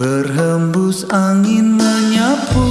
Berhembus angin menyapu.